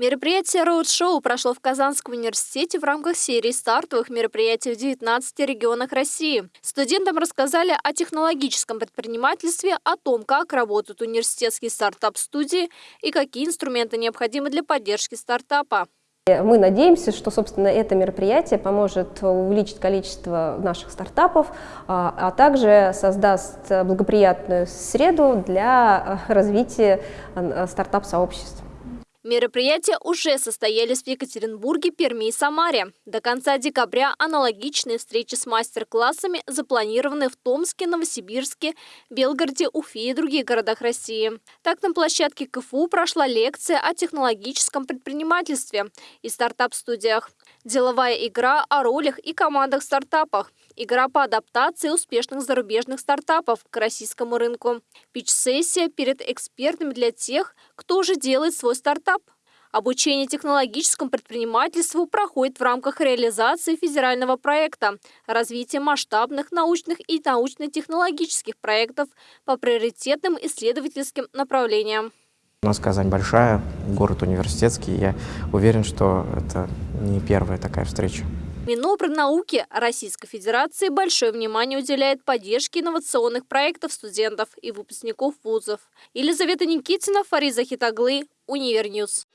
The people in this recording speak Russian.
Мероприятие «Роуд-шоу» прошло в Казанском университете в рамках серии стартовых мероприятий в 19 регионах России. Студентам рассказали о технологическом предпринимательстве, о том, как работают университетские стартап-студии и какие инструменты необходимы для поддержки стартапа. Мы надеемся, что, собственно, это мероприятие поможет увеличить количество наших стартапов, а, а также создаст благоприятную среду для развития а, стартап-сообществ. Мероприятия уже состоялись в Екатеринбурге, Перми и Самаре. До конца декабря аналогичные встречи с мастер-классами запланированы в Томске, Новосибирске, Белгороде, Уфе и других городах России. Так, на площадке КФУ прошла лекция о технологическом предпринимательстве и стартап-студиях. Деловая игра о ролях и командах стартапах. Игра по адаптации успешных зарубежных стартапов к российскому рынку. Пич-сессия перед экспертами для тех, кто уже делает свой стартап. Обучение технологическому предпринимательству проходит в рамках реализации федерального проекта «Развитие масштабных научных и научно-технологических проектов по приоритетным исследовательским направлениям». У нас Казань большая, город университетский. Я уверен, что это не первая такая встреча. Минобрнауки Российской Федерации большое внимание уделяет поддержке инновационных проектов студентов и выпускников вузов. Елизавета Никитина, Фариза Хитаглы, Univer News.